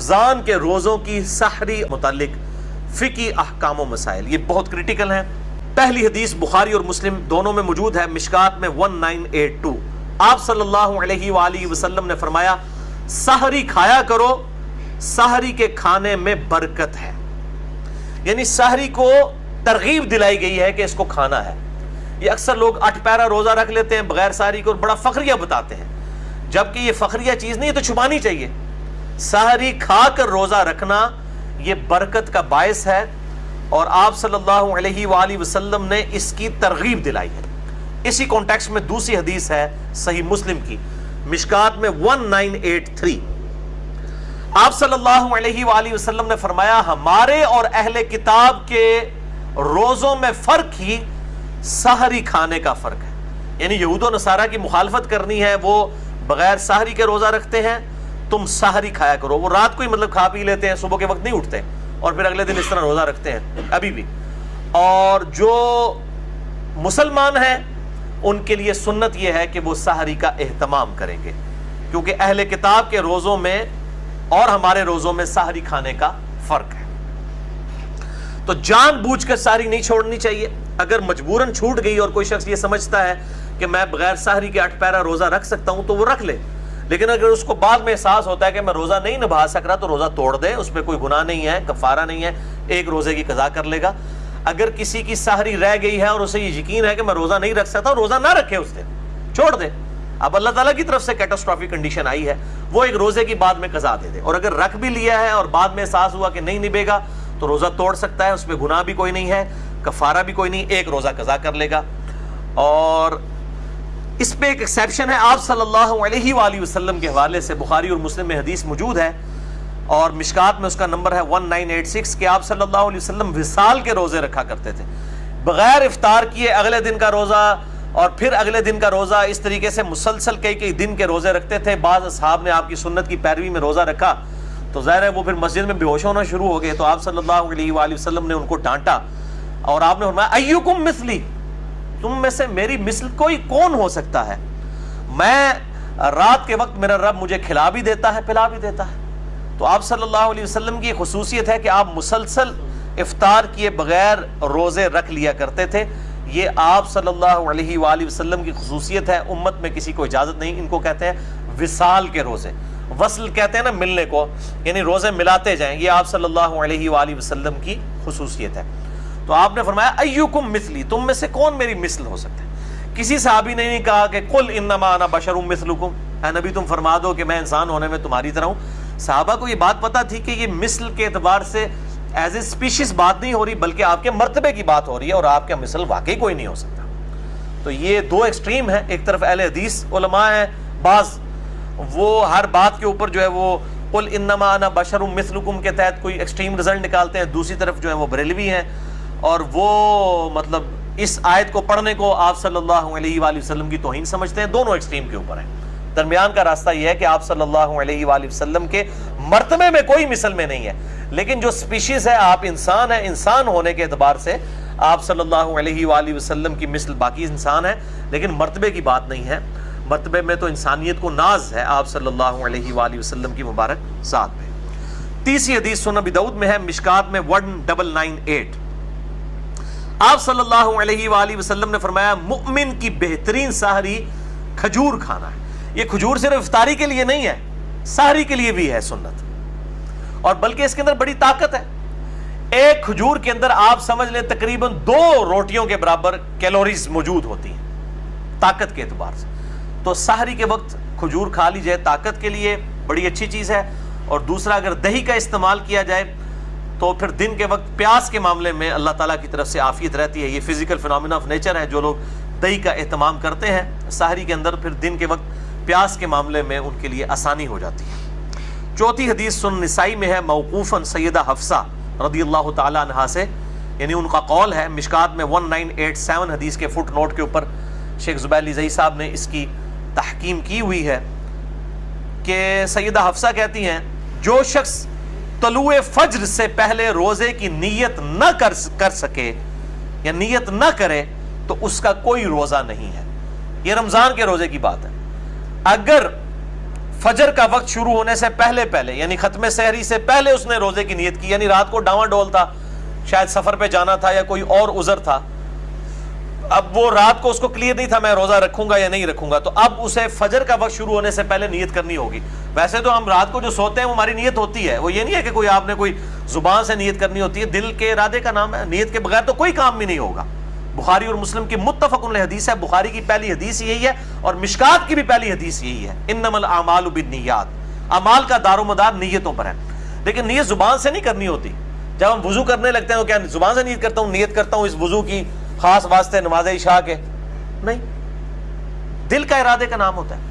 رمضان کے روزوں کی سحری متعلق فقی احکام و مسائل، یہ بہت کرٹیکل ہیں۔ پہلی حدیث بخاری اور مسلم دونوں میں موجود ہے، مشکات میں 1982 آپ صلی اللہ علیہ وآلہ وسلم نے فرمایا، سحری کھایا کرو، سحری کے کھانے میں برکت ہے۔ یعنی سحری کو ترغیب دلائی گئی ہے کہ اس کو کھانا ہے۔ یہ اکثر لوگ اٹھ پیرا روزہ رکھ لیتے ہیں، بغیر سحری کو بڑا فخریہ بتاتے ہیں۔ جبکہ یہ فخریہ چیز نہیں ہے تو چھپانی چاہیے۔ سحری کھا کر روزہ رکھنا یہ برکت کا باعث ہے اور آپ صلی اللہ علیہ وآلہ وسلم نے اس کی ترغیب دلائی ہے۔ اسی کانٹیکس میں دوسری حدیث ہے صحیح مسلم کی۔ مشکات میں 1983 آپ صلی اللہ علیہ وآلہ وسلم نے فرمایا، ہمارے اور اہل کتاب کے روزوں میں فرق ہی سحری کھانے کا فرق ہے۔ یعنی یہود و نصارہ کی مخالفت کرنی ہے، وہ بغیر سحری کے روزہ رکھتے ہیں تم سحری کھایا کرو۔ وہ رات کو ہی مطلب کھا پی لیتے ہیں، صبح کے وقت نہیں اٹھتے۔ اور پھر اگلے دن اس طرح روزہ رکھتے ہیں، ابھی بھی۔ اور جو مسلمان ہیں، ان کے لیے سنت یہ ہے کہ وہ سحری کا اہتمام کریں گے۔ کیونکہ اہل کتاب کے روزوں میں اور ہمارے روزوں میں سحری کھانے کا فرق ہے۔ تو جان بوجھ کر سحری نہیں چھوڑنی چاہیے۔ اگر مجبوراً چھوٹ گئی اور کوئی شخص یہ سمجھتا ہے کہ میں بغیر سحری کے اٹھ پیرا روزہ رکھ سکتا ہوں تو وہ رکھ لے۔ لیکن اگر اس کو بعد میں احساس ہوتا ہے کہ میں روزہ نہیں نبھا سک رہا تو روزہ توڑ دے اس پہ کوئی گناہ نہیں ہے، کفارہ نہیں ہے، ایک روزے کی قضا کر لے گا۔ اگر کسی کی سحری رہ گئی ہے اور اسے یہ یقین ہے کہ میں روزہ نہیں رکھ سکتا روزہ نہ رکھے اس دن چھوڑ دے اب اللہ تعالیٰ کی طرف سے کیٹاسٹرافی کنڈیشن آئی ہے، وہ ایک روزے کی بعد میں قضا دے دے۔ اور اگر رکھ بھی لیا ہے اور بعد میں احساس ہوا کہ نہیں نبے گا تو روزہ توڑ سکتا ہے، اس پہ گناہ بھی کوئی نہیں ہے، کفارہ بھی کوئی نہیں، ایک روزہ قضا کر لے گا۔ اور اس پہ ایک ایکسیپشن ہے۔ آپ صلی اللہ علیہ وآلہ وسلم کے حوالے سے بخاری اور مسلم میں حدیث موجود ہے اور مشکات میں اس کا نمبر ہے 1986 کہ آپ صلی اللہ علیہ وسلم وصال کے روزے رکھا کرتے تھے۔ بغیر افطار کیے اگلے دن کا روزہ اور پھر اگلے دن کا روزہ اس طریقے سے مسلسل کئی کئی دن کے روزے رکھتے تھے۔ بعض اصحاب نے آپ کی سنت کی پیروی میں روزہ رکھا۔ تو ظاہر ہے وہ پھر مسجد میں بے ہوش ہونا شروع ہو گئے۔ تو آپ صلی اللہ علیہ وآلہ وسلم نے ان کو ڈانٹا اور آپ نے فرمایا، ایوکم مثلی تم میں سے میری مثل کوئی کون ہو سکتا ہے؟ میں رات کے وقت میرا رب مجھے کھلا بھی دیتا ہے، پلا بھی دیتا ہے۔ تو آپ صلی اللہ علیہ وسلم کی خصوصیت ہے کہ آپ مسلسل افطار کیے بغیر روزے رکھ لیا کرتے تھے۔ یہ آپ صلی اللہ علیہ وآلہ وسلم کی خصوصیت ہے۔ امت میں کسی کو اجازت نہیں۔ ان کو کہتے ہیں وصال کے روزے۔ وصل کہتے ہیں نا ملنے کو یعنی روزے ملاتے جائیں۔ یہ آپ صلی اللہ علیہ وآلہ وسلم کی خصوصیت ہے۔ تو آپ نے فرمایا، ایوکم مثلی، تم میں سے کون میری مثل ہو سکتا ہے کسی صحابی نے نہیں کہا کہ کل انما انا بشر مثلکم۔ اے نبی تم فرما دو کہ میں انسان ہونے میں تمہاری طرح ہوں۔ صحابہ کو یہ بات پتا تھی کہ یہ مثل کے اعتبار سے ایز اے سپیشیز بات نہیں ہو رہی، بلکہ آپ کے مرتبے کی بات ہو رہی ہے اور آپ کا مثل واقعی کوئی نہیں ہو سکتا۔ تو یہ دو ایکسٹریم ہیں، ایک طرف اہل حدیث علماء ہیں، بعض وہ ہر بات کے اوپر جو ہے وہ قل انما انا بشر مثلکم کے تحت کوئی ایکسٹریم رزلٹ نکالتے ہیں، دوسری طرف جو ہے وہ بریلوی ہیں۔ اور وہ مطلب اس آیت کو پڑھنے کو آپ صلی اللہ علیہ وآلہ وسلم کی توہین سمجھتے ہیں، دونوں ایکسٹریم کے اوپر ہیں۔ درمیان کا راستہ یہ ہے کہ آپ صلی اللہ علیہ وآلہ وسلم کے مرتبے میں کوئی مثل میں نہیں ہے۔ لیکن جو سپیشیز ہے، آپ انسان ہیں، انسان ہونے کے اعتبار سے آپ صلی اللہ علیہ وآلہ وسلم کی مثل باقی انسان ہے لیکن مرتبے کی بات نہیں ہے۔ مرتبے میں تو انسانیت کو ناز ہے آپ صلی اللہ علیہ وآلہ وسلم کی مبارک ذات میں۔ تیسری حدیث سنن دعود میں ہے، مشکات میں ون ڈبل نائن ایٹ آپ صلی اللہ علیہ وآلہ وسلم نے فرمایا، مؤمن کی بہترین سہری کھجور کھانا ہے۔ یہ کھجور صرف افطاری کے لیے نہیں ہے سہری کے لیے بھی ہے سنت۔ اور بلکہ اس کے اندر بڑی طاقت ہے۔ ایک کھجور کے اندر آپ سمجھ لیں تقریباً دو روٹیوں کے برابر کیلوریز موجود ہوتی ہیں، طاقت کے اعتبار سے۔ تو سہری کے وقت کھجور کھا لی جائے طاقت کے لیے بڑی اچھی چیز ہے۔ اور دوسرا، اگر دہی کا استعمال کیا جائے تو پھر دن کے وقت پیاس کے معاملے میں اللہ تعالیٰ کی طرف سے آفیت رہتی ہے۔ یہ فزیکل فنامنا آف نیچر ہے جو لوگ دہی کا اہتمام کرتے ہیں۔ سحری کے اندر پھر دن کے وقت پیاس کے معاملے میں ان کے لیے آسانی ہو جاتی ہے۔ چوتھی حدیث سن نسائی میں ہے، موقوفاً سیدہ حفصہ رضی اللہ تعالیٰ عنہ سے یعنی ان کا قول ہے، مشکات میں 1987 حدیث کے فٹ نوٹ کے اوپر شیخ زبیلی زئی صاحب نے اس کی تحکیم کی ہوئی ہے کہ سیدہ حفصہ کہتی ہیں، جو شخص طلوع فجر سے پہلے روزے کی نیت نہ کر سکے یا نیت نہ کرے تو اس کا کوئی روزہ نہیں ہے۔ یہ رمضان کے روزے کی بات ہے۔ اگر فجر کا وقت شروع ہونے سے پہلے پہلے یعنی ختم سحری سے پہلے اس نے روزے کی نیت کی یعنی رات کو ڈاواں ڈول تھا، شاید سفر پہ جانا تھا یا کوئی اور عذر تھا اب وہ رات کو اس کو کلیئر نہیں تھا میں روزہ رکھوں گا یا نہیں رکھوں گا، تو اب اسے فجر کا وقت شروع ہونے سے پہلے نیت کرنی ہوگی۔ ویسے تو ہم رات کو جو سوتے ہیں وہ ہماری نیت ہوتی ہے، وہ یہ نہیں ہے کہ کوئی آپ نے کوئی زبان سے نیت کرنی ہوتی ہے، دل کے ارادے کا نام ہے، نیت کے بغیر تو کوئی کام بھی نہیں ہوگا۔ بخاری اور مسلم کی متفق حدیث ہے، بخاری کی پہلی حدیث یہی ہے اور مشکات کی بھی پہلی حدیث یہی ہے۔ انم الاعمال بالنیات۔ اعمال کا دار و مدار نیتوں پر ہے۔ لیکن نیت زبان سے نہیں کرنی ہوتی۔ جب ہم وضو کرنے لگتے ہیں تو کیا زبان سے نیت کرتا ہوں، نیت کرتا ہوں اس وضو کی خاص واسطے نماز عشاء کے؟ نہیں. دل کا ارادے کا نام ہوتا ہے.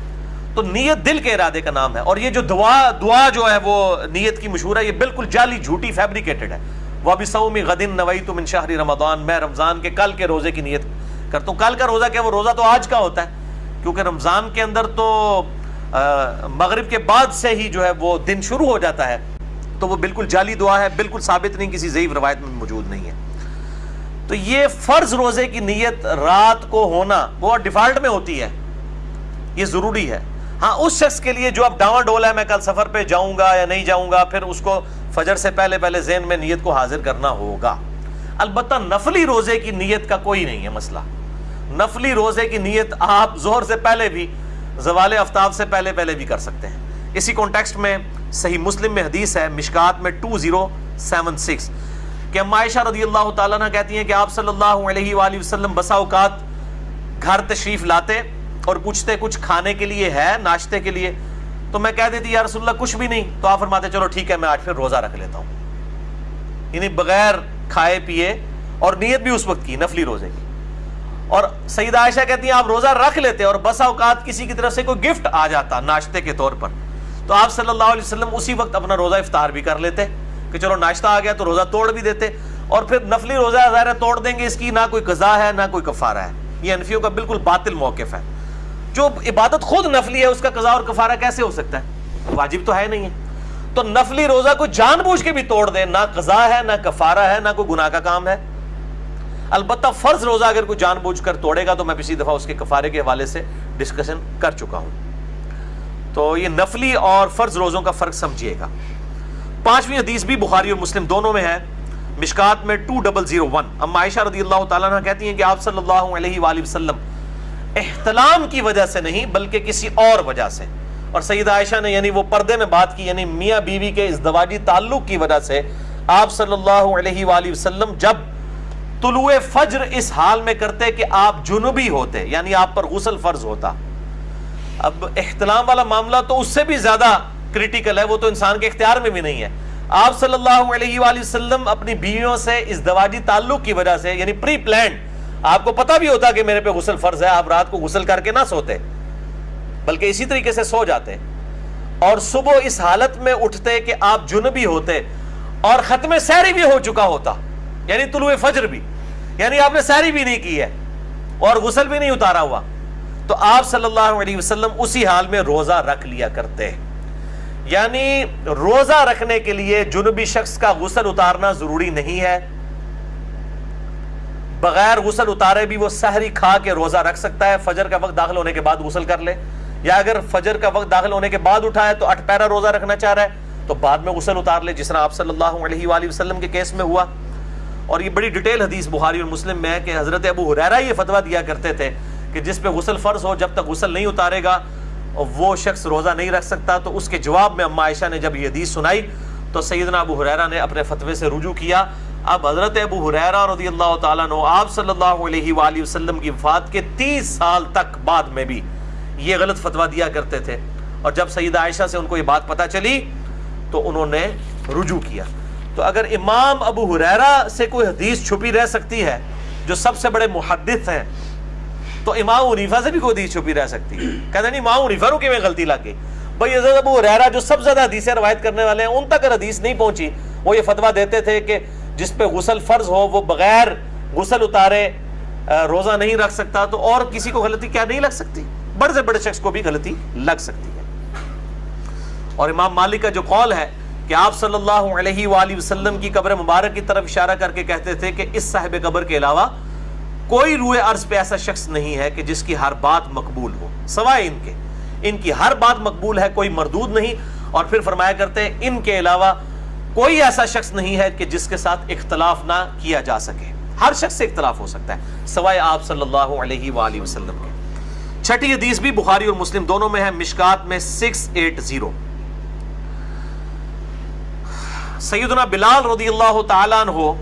تو نیت دل کے ارادے کا نام ہے. اور یہ جو دعا دعا جو ہے وہ نیت کی مشہور ہے، یہ بالکل جعلی جھوٹی فیبریکیٹڈ ہے. وہ ابھی سومی غدن نوئی تم شہری رمضان. میں رمضان کے، کل کے روزے کی نیت کرتا ہوں. کل کا روزہ کیا؟ وہ روزہ تو آج کا ہوتا ہے. کیونکہ رمضان کے اندر تو مغرب کے بعد سے ہی جو ہے وہ دن شروع ہو جاتا ہے. تو وہ بالکل جعلی دعا ہے. بالکل ثابت نہیں کسی ضعیف روایت میں موجود نہیں ہے. تو یہ فرض روزے کی نیت رات کو ہونا وہ ڈیفالٹ میں ہوتی ہے۔ یہ ضروری ہے۔ ہاں اس شخص کے لیے جو اب ڈاواں ڈول ہے، میں کل سفر پہ جاؤں گا یا نہیں جاؤں گا، پھر اس کو فجر سے پہلے پہلے ذہن میں نیت کو حاضر کرنا ہوگا۔ البتہ نفلی روزے کی نیت کا کوئی نہیں ہے مسئلہ۔ نفلی روزے کی نیت آپ زہر سے پہلے بھی، زوال افتاب سے پہلے پہلے بھی کر سکتے ہیں۔ اسی کانٹیکسٹ میں صحیح مسلم میں حدیث ہے، مشکات میں ٹو زیرو سیون سکس کہ عائشہ رضی اللہ تعالیٰ نے کہتی ہیں کہ آپ صلی اللہ علیہ وآلہ وسلم بسا اوقات گھر تشریف لاتے اور پوچھتے کچھ کھانے کے لیے ہے، ناشتے کے لیے، تو میں کہہ دیتی، یا رسول اللہ، کچھ بھی نہیں، تو آپ فرماتے، چلو ٹھیک ہے، میں آج پھر روزہ رکھ لیتا ہوں۔ یعنی بغیر کھائے پیے اور نیت بھی اس وقت کی، نفلی روزے کی۔ اور سیدہ عائشہ کہتی ہیں، آپ روزہ رکھ لیتے اور بسا اوقات کسی کی طرف سے کوئی گفٹ آ جاتا ناشتے کے طور پر، تو آپ صلی اللہ علیہ وسلم اسی وقت اپنا روزہ افطار بھی کر لیتے۔ کہ چلو ناشتہ آ گیا تو روزہ توڑ بھی دیتے اور پھر نفلی روزہ ظاہر توڑ دیں گے اس کی، نہ کوئی قضا ہے، نہ کوئی کفارہ ہے۔ یہ انفیوں کا بالکل باطل موقف ہے۔ جو عبادت خود نفلی ہے، اس کا قضا اور کفارہ کیسے ہو سکتا ہے؟ واجب تو ہے نہیں ہے۔ تو نفلی روزہ کو جان بوجھ کے بھی توڑ دے نہ قضا ہے، نہ کفارہ ہے، نہ کوئی گناہ کا کام ہے۔ البتہ فرض روزہ اگر کوئی جان بوجھ کر توڑے گا تو میں پچھلی دفعہ اس کے کفارے کے حوالے سے ڈسکشن کر چکا ہوں۔ تو یہ نفلی اور فرض روزوں کا فرق سمجھیے گا۔ پانچویں حدیث بھی بخاری اور مسلم دونوں میں ہے۔ مشکات میں ٹو ڈبل زیرو ون۔ اما عائشہ رضی اللہ تعالیٰ کہتی ہیں کہ آپ صلی اللہ علیہ وآلہ وسلم احتلام کی وجہ سے نہیں، بلکہ کسی اور وجہ سے۔ اور سید عائشہ نے یعنی وہ پردے میں بات کی یعنی میاں بیوی کے ازدواجی تعلق کی وجہ سے آپ صلی اللہ علیہ وآلہ وسلم جب طلوع فجر اس حال میں کرتے کہ آپ جنوبی ہوتے یعنی آپ پر غسل فرض ہوتا۔ اب احتلام والا معاملہ تو اس سے بھی زیادہ کریٹیکل ہے، وہ تو انسان کے اختیار میں بھی نہیں ہے۔ آپ صلی اللہ علیہ وآلہ وسلم اپنی بیویوں سے ازدواجی تعلق کی وجہ سے یعنی پری پلانڈ آپ کو پتا بھی ہوتا کہ میرے پہ غسل فرض ہے، آپ رات کو غسل کر کے نہ سوتے۔ بلکہ اسی طریقے سے سو جاتے۔ اور صبح اس حالت میں اٹھتے کہ آپ جنبی ہوتے، اور ختم سہری بھی ہو چکا ہوتا یعنی طلوع فجر بھی۔ یعنی آپ نے سہری بھی نہیں کی ہے، اور غسل بھی نہیں اتارا ہوا۔ تو آپ صلی اللہ علیہ وسلم اسی حال میں روزہ رکھ لیا کرتے۔ یعنی روزہ رکھنے کے لیے جنوبی شخص کا غسل اتارنا ضروری نہیں ہے۔ بغیر غسل اتارے بھی وہ سحری کھا کے روزہ رکھ سکتا ہے، فجر کا وقت داخل ہونے کے بعد غسل کر لے۔ یا اگر فجر کا وقت داخل ہونے کے بعد اٹھائے تو اٹھ پیرا روزہ رکھنا چاہ رہا ہے، تو بعد میں غسل اتار لے، جس طرح آپ صلی اللہ علیہ وآلہ وسلم کے کیس میں ہوا۔ اور یہ بڑی ڈیٹیل حدیث بخاری اور مسلم میں ہے کہ حضرت ابو حریرہ یہ فتویٰ دیا کرتے تھے کہ جس پہ غسل فرض ہو، جب تک غسل نہیں اتارے گا وہ شخص روزہ نہیں رکھ سکتا تو اس کے جواب میں اما عائشہ نے جب یہ حدیث سنائی تو سیدنا ابو حریرہ نے اپنے فتوے سے رجوع کیا۔ اب حضرت ابو حریرہ رضی اللہ تعالیٰ عنہ، آپ صلی اللہ علیہ وآلہ وسلم کی وفات کے تیس سال تک بعد میں بھی یہ غلط فتویٰ دیا کرتے تھے۔ اور جب سیدہ عائشہ سے ان کو یہ بات پتا چلی تو انہوں نے رجوع کیا۔ تو اگر امام ابو حریرہ سے کوئی حدیث چھپی رہ سکتی ہے جو سب سے بڑے محدث ہیں تو امام عنیفہ سے بھی کوئی حدیث چھپی رہ سکتی ہے۔ کہتے نہیں، امام عنیفہ رو میں غلطی لگ گئی بھائی حضرت ابو حریرہ جو سب زیادہ حدیثیں روایت کرنے والے ہیں، ان تک حدیث نہیں پہنچی، وہ یہ فتویٰ دیتے تھے کہ جس پہ غسل فرض ہو، وہ بغیر غسل اتارے روزہ نہیں رکھ سکتا، تو اور کسی کو غلطی کیا نہیں لگ سکتی؟ بڑے سے بڑے شخص کو بھی غلطی لگ سکتی ہے۔ اور امام مالک کا جو قول ہے کہ آپ صلی اللہ علیہ وآلہ وسلم کی قبر مبارک کی طرف اشارہ کر کے کہتے تھے کہ اس صاحب قبر کے علاوہ کوئی روئے عرض پہ ایسا شخص نہیں ہے کہ جس کی ہر بات مقبول ہو، سوائے ان کے۔ ان کی ہر بات مقبول ہے، کوئی مردود نہیں۔ اور پھر فرمایا کرتے ہیں، ان کے علاوہ کوئی ایسا شخص نہیں ہے کہ جس کے ساتھ اختلاف نہ کیا جا سکے۔ ہر شخص سے اختلاف ہو سکتا ہے، سوائے آپ صلی اللہ علیہ وآلہ وسلم کے۔ چھٹی حدیث بھی بخاری اور مسلم دونوں میں ہے، مشکات میں سکس ایٹ زیرو سیدنا بلال رضی اللہ تعالیٰ عنہ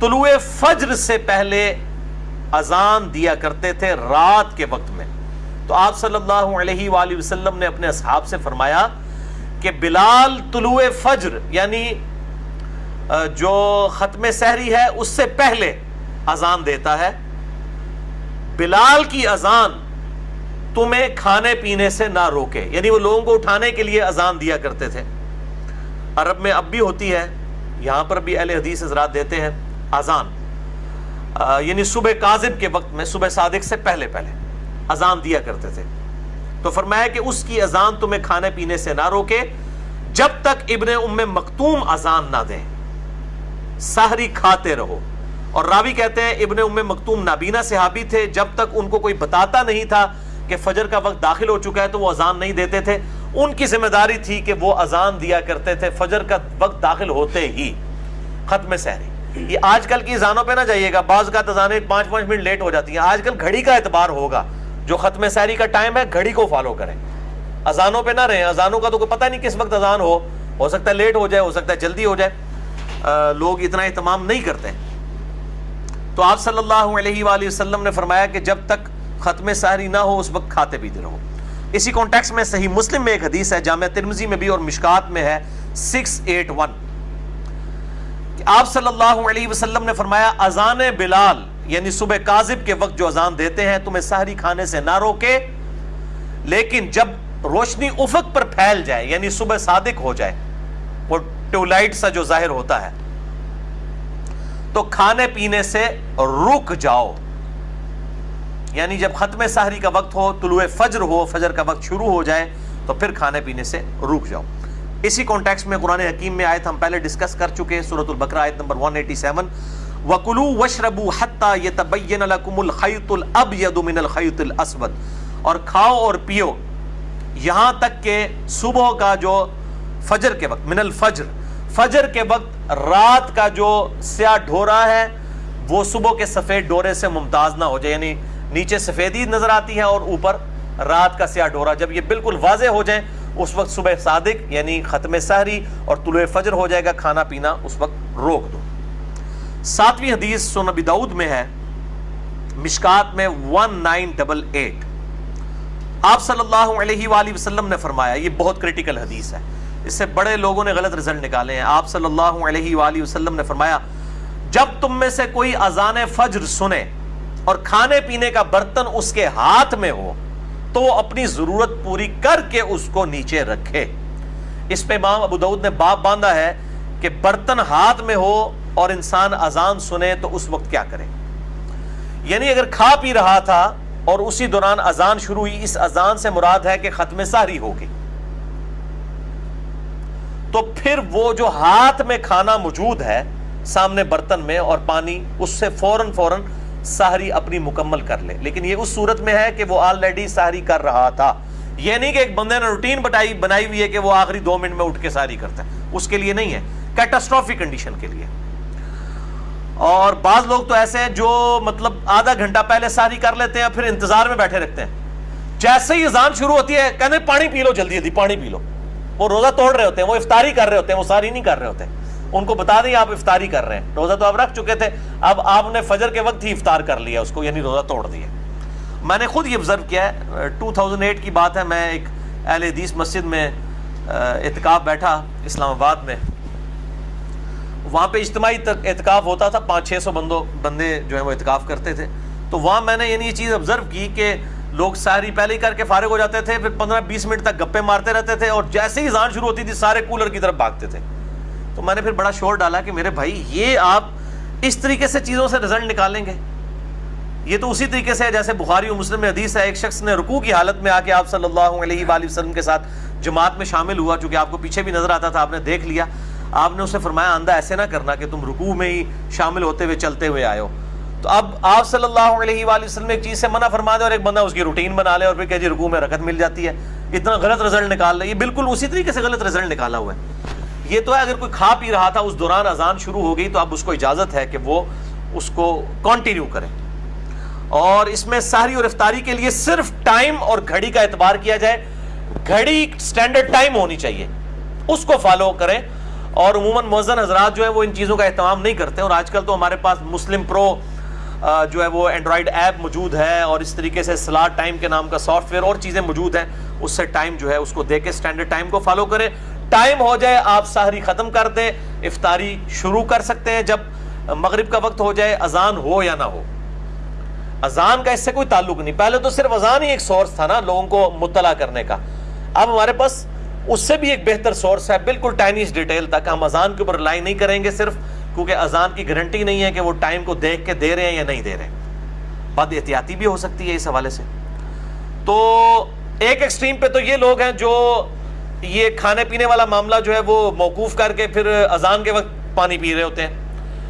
طلوع فجر سے پہلے اذان دیا کرتے تھے رات کے وقت میں۔ تو آپ صلی اللہ علیہ وآلہ وسلم نے اپنے اصحاب سے فرمایا کہ بلال طلوع فجر یعنی جو ختم سحری ہے، اس سے پہلے اذان دیتا ہے۔ بلال کی اذان تمہیں کھانے پینے سے نہ روکے یعنی وہ لوگوں کو اٹھانے کے لیے اذان دیا کرتے تھے۔ عرب میں اب بھی ہوتی ہے، یہاں پر بھی اہل حدیث حضرات دیتے ہیں اذان۔ یعنی صبح کاذب کے وقت میں، صبح صادق سے پہلے پہلے اذان دیا کرتے تھے۔ تو فرمایا کہ اس کی اذان تمہیں کھانے پینے سے نہ روکے، جب تک ابن ام مختوم اذان نہ دیں۔ سہری کھاتے رہو۔ اور راوی کہتے ہیں، ابن ام مختوم نابینا صحابی تھے، جب تک ان کو کوئی بتاتا نہیں تھا کہ فجر کا وقت داخل ہو چکا ہے تو وہ اذان نہیں دیتے تھے۔ ان کی ذمہ داری تھی کہ وہ اذان دیا کرتے تھے، فجر کا وقت داخل ہوتے ہی۔ ختم سہری یہ آج کل کی اذانوں پہ نہ جائیے گا بعض کا تزانے پانچ پانچ منٹ لیٹ ہو جاتی ہیں۔ آج کل گھڑی کا اعتبار ہوگا۔ جو ختم سہری کا ٹائم ہے گھڑی کو فالو کریں۔ اذانوں پہ نہ رہیں اذانوں کا تو کوئی پتہ نہیں کس وقت اذان ہو۔ ہو سکتا ہے لیٹ ہو جائے ہو سکتا ہے جلدی ہو جائے۔ آ, لوگ اتنا اہتمام نہیں کرتے۔ تو آپ صلی اللہ علیہ وآلہ وسلم نے فرمایا کہ جب تک ختم سحری نہ ہو اس وقت کھاتے پیتے رہو۔ اسی کانٹیکس میں صحیح مسلم میں ایک حدیث ہے جامعہ ترمزی میں بھی اور مشکات میں ہے۔ سکس ایٹ ون آپ صلی اللہ علیہ وسلم نے فرمایا ازان بلال یعنی صبح کاذب کے وقت جو اذان دیتے ہیں، تمہیں سحری کھانے سے نہ روکے، لیکن جب روشنی افق پر پھیل جائے یعنی صبح صادق ہو جائے وہ ٹیولائٹ سا جو ظاہر ہوتا ہے، تو کھانے پینے سے رک جاؤ۔ یعنی جب ختم سحری کا وقت ہو، طلوع فجر ہو، فجر کا وقت شروع ہو جائے، تو پھر کھانے پینے سے رک جاؤ۔ اسی کانٹیکس میں قرآن حکیم میں آیت ہم پہلے ڈسکس کر چکے سورۃ البقرہ آیت نمبر 187 وَقُلُوا وَشْرَبُوا حَتَّى يَتَبَيَّنَ لَكُمُ الْخَيْطُ الْأَبْيَدُ مِنَ الْخَيْطِ الْأَسْوَدِ۔ اور کھاؤ اور پیو، یہاں تک کہ صبح کا جو فجر کے وقت، من الفجر۔ فجر کے وقت رات کا جو سیاہ ڈھورا ہے، وہ صبح کے سفید ڈورے سے ممتاز نہ ہو جائے یعنی نیچے سفیدی نظر آتی ہے اور اوپر رات کا سیاہ ڈورا۔ جب یہ بالکل واضح ہو جائیں اس وقت صبح صادق یعنی ختم سحری اور طلوع فجر ہو جائے گا، کھانا پینا اس وقت روک دو۔ ساتویں حدیث سنبی دعود میں ہے، مشکات میں ون نائن ڈبل ایٹ آپ صلی اللہ علیہ وآلہ وسلم نے فرمایا، یہ بہت کریٹیکل حدیث ہے۔ اس سے بڑے لوگوں نے غلط رزلٹ نکالے ہیں۔ آپ صلی اللہ علیہ وآلہ وسلم نے فرمایا، جب تم میں سے کوئی اذان فجر سنے اور کھانے پینے کا برتن اس کے ہاتھ میں ہو تو وہ اپنی ضرورت پوری کر کے اس کو نیچے رکھے۔ اس پہ امام ابو دعود نے باپ باندھا ہے کہ برتن ہاتھ میں ہو اور انسان اذان سنے تو اس وقت کیا کرے۔ یعنی اگر کھا پی رہا تھا اور اسی دوران اذان شروع ہوئی، اس اذان سے مراد ہے کہ ختم ساری ہوگی تو پھر وہ جو ہاتھ میں کھانا موجود ہے، سامنے برتن میں اور پانی، اس سے فوراً فوراً سہری اپنی مکمل کر لے۔ لیکن یہ اس صورت میں ہے کہ وہ آلریڈی سہری کر رہا تھا۔ یہ نہیں کہ ایک بندے نے روٹین بٹائی بنائی ہوئی ہے کہ وہ آخری دو منٹ میں اٹھ کے سہری کرتا ہے۔ اس کے لیے نہیں ہے۔ کیٹاسٹرافی کنڈیشن کے لیے۔ اور بعض لوگ تو ایسے ہیں جو مطلب آدھا گھنٹہ پہلے ساری کر لیتے ہیں پھر انتظار میں بیٹھے رکھتے ہیں۔ جیسے ہی اذان شروع ہوتی ہے کہتے پانی پی لو جلدی جلدی، پانی پی لو۔ وہ روزہ توڑ رہے ہوتے ہیں، وہ افطاری کر رہے ہوتے ہیں، وہ ساری نہیں کر رہے ہوتے۔ ان کو بتا دیں آپ افطاری کر رہے ہیں۔ روزہ تو آپ رکھ چکے تھے۔ اب آپ نے فجر کے وقت ہی افطار کر لیا اس کو یعنی روزہ توڑ دیا میں نے خود یہ آبزرو کیا ہے ٹو تھاؤزنڈ ایٹ کی بات ہے، میں ایک اہل حدیث مسجد میں اعتکاف بیٹھا اسلام آباد میں۔ وہاں پہ اجتماعی اعتکاف ہوتا تھا، پانچ چھ سو بندوں بندے جو ہیں وہ اعتکاف کرتے تھے۔ تو وہاں میں نے یعنی یہ چیز آبزرو کی کہ لوگ ساری پہلے ہی کر کے فارغ ہو جاتے تھے، پھر پندرہ بیس منٹ تک گپے مارتے رہتے تھے اور جیسے ہی زان شروع ہوتی تھی، سارے کولر کی طرف بھاگتے تھے۔ تو میں نے پھر بڑا شور ڈالا کہ میرے بھائی، یہ آپ اس طریقے سے چیزوں سے رزلٹ نکالیں گے۔ یہ تو اسی طریقے سے جیسے بخاری و مسلم میں حدیث ہے، ایک شخص نے رکوع کی حالت میں آ کے آپ صلی اللہ علیہ وآلہ وسلم کے ساتھ جماعت میں شامل ہوا، چونکہ آپ کو پیچھے بھی نظر آتا تھا، آپ نے دیکھ لیا۔ آپ نے اسے فرمایا آندہ ایسے نہ کرنا کہ تم رکوع میں ہی شامل ہوتے ہوئے، چلتے ہوئے آئے ہو۔ تو اب آپ صلی اللہ علیہ وآلہ وسلم ایک چیز سے منع فرما دے اور ایک بندہ اس کی روٹین بنا لے اور پھر کہ جی رکوع میں رکعت مل جاتی ہے۔ اتنا غلط رزلٹ نکال لے۔ یہ بالکل اسی طریقے سے غلط رزلٹ نکالا ہوا ہے۔ یہ تو ہے، اگر کوئی کھا پی رہا تھا، اس دوران اذان شروع ہو گئی تو اب اس کو اجازت ہے کہ وہ اس کو کنٹینیو کرے۔ اور اس میں ساری اور افطاری کے لیے صرف ٹائم اور گھڑی کا اعتبار کیا جائے۔ گھڑی سٹینڈرڈ ٹائم ہونی چاہیے۔ اس کو فالو کریں۔ اور عموماً موزن حضرات جو ہے، وہ ان چیزوں کا اہتمام نہیں کرتے۔ اور آج کل تو ہمارے پاس مسلم پرو جو ہے، وہ اینڈرائڈ ایپ موجود ہے۔ اور اس طریقے سے سلاٹ ٹائم کے نام کا سافٹ ویئر اور چیزیں موجود ہیں۔ اس سے ٹائم جو ہے، اس کو دے کے اسٹینڈرڈ ٹائم کو فالو کریں۔ ٹائم ہو جائے آپ سحری ختم کر دیں، افطاری شروع کر سکتے ہیں جب مغرب کا وقت ہو جائے، اذان ہو یا نہ ہو۔ اذان کا اس سے کوئی تعلق نہیں۔ پہلے تو صرف اذان ہی ایک سورس تھا نا لوگوں کو مطلع کرنے کا۔ اب ہمارے پاس اس سے بھی ایک بہتر سورس ہے، بالکل ٹائنیس ڈیٹیل تک۔ ہم اذان کے اوپر لائی نہیں کریں گے صرف، کیونکہ اذان کی گارنٹی نہیں ہے کہ وہ ٹائم کو دیکھ کے دے رہے ہیں یا نہیں دے رہے۔ بد احتیاطی بھی ہو سکتی ہے اس حوالے سے۔ تو ایک ایکسٹریم پہ تو یہ لوگ ہیں جو یہ کھانے پینے والا معاملہ جو ہے وہ موقوف کر کے پھر اذان کے وقت پانی پی رہے ہوتے ہیں۔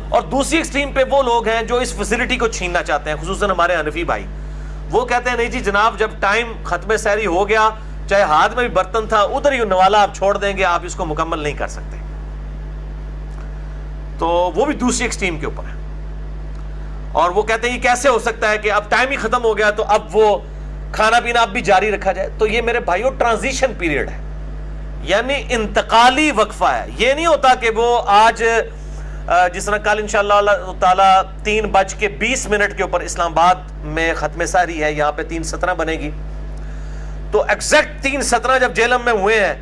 اور دوسری ایکسٹریم پہ وہ لوگ ہیں جو اس فیسلٹی کو چھیننا چاہتے ہیں، خصوصاً ہمارے انفی بھائی۔ وہ کہتے ہیں، نہیں جی جناب، جب ٹائم ختم سیری ہو گیا، چاہے ہاتھ میں بھی برتن تھا، ادھر ہی نوالا آپ چھوڑ دیں گے، آپ اس کو مکمل نہیں کر سکتے۔ تو وہ بھی دوسری ایکسٹریم کے اوپر ہے اور وہ کہتے ہیں، یہ کیسے ہو سکتا ہے کہ اب ٹائم ہی ختم ہو گیا تو اب وہ کھانا پینا اب بھی جاری رکھا جائے؟ تو یہ میرے بھائیوں ٹرانزیشن پیریڈ ہے۔ یعنی انتقالی وقفہ ہے۔ یہ نہیں ہوتا کہ وہ آج جس طرح کل انشاءاللہ اللہ تعالیٰ تین بج کے بیس منٹ کے اوپر اسلام آباد میں ختم ساری ہے، یہاں پہ تین سترہ بنے گی۔ تو ایکزیکٹ تین سترہ جب جیلم میں ہوئے ہیں،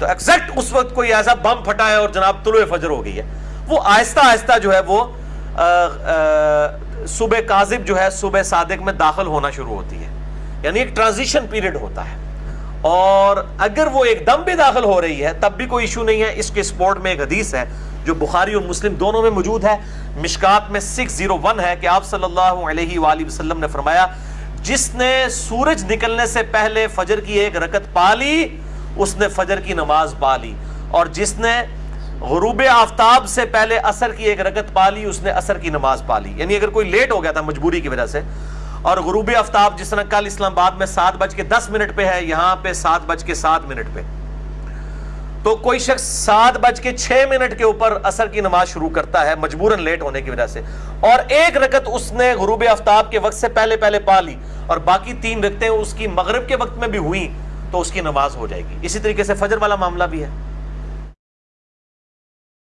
تو ایکزیکٹ اس وقت کوئی ایسا بم پھٹا ہے اور جناب طلوع فجر ہو گئی ہے۔ وہ آہستہ آہستہ جو ہے وہ صبح کاذب جو ہے صبح صادق میں داخل ہونا شروع ہوتی ہے۔ یعنی ایک ٹرانزیشن پیریڈ ہوتا ہے۔ اور اگر وہ ایک دم بھی داخل ہو رہی ہے، تب بھی کوئی ایشو نہیں ہے۔ اس کے سپورٹ میں ایک حدیث ہے جو بخاری اور مسلم دونوں میں موجود ہے۔ مشکات میں سکس زیرو ون ہے کہ آپ صلی اللہ علیہ وآلہ وسلم نے فرمایا، جس نے سورج نکلنے سے پہلے فجر کی ایک رکت پا لی، اس نے فجر کی نماز پا لی۔ اور جس نے غروب آفتاب سے پہلے اثر کی ایک رکت پا لی، اس نے اثر کی نماز پا لی۔ یعنی اگر کوئی لیٹ ہو گیا تھا مجبوری کی وجہ سے اور غروب آفتاب جس طرح کل اسلام آباد میں سات بج کے دس منٹ پہ ہے، یہاں پہ سات بج کے سات منٹ پہ۔ تو کوئی شخص سات بج کے چھ منٹ کے اوپر اثر کی نماز شروع کرتا ہے مجبوراً لیٹ ہونے کی وجہ سے۔ اور ایک رکت اس نے غروب آفتاب کے وقت سے پہلے پہلے پا لی اور باقی تین رکتیں اس کی مغرب کے وقت میں بھی ہوئی تو اس کی نماز ہو جائے گی۔ اسی طریقے سے فجر والا معاملہ بھی ہے۔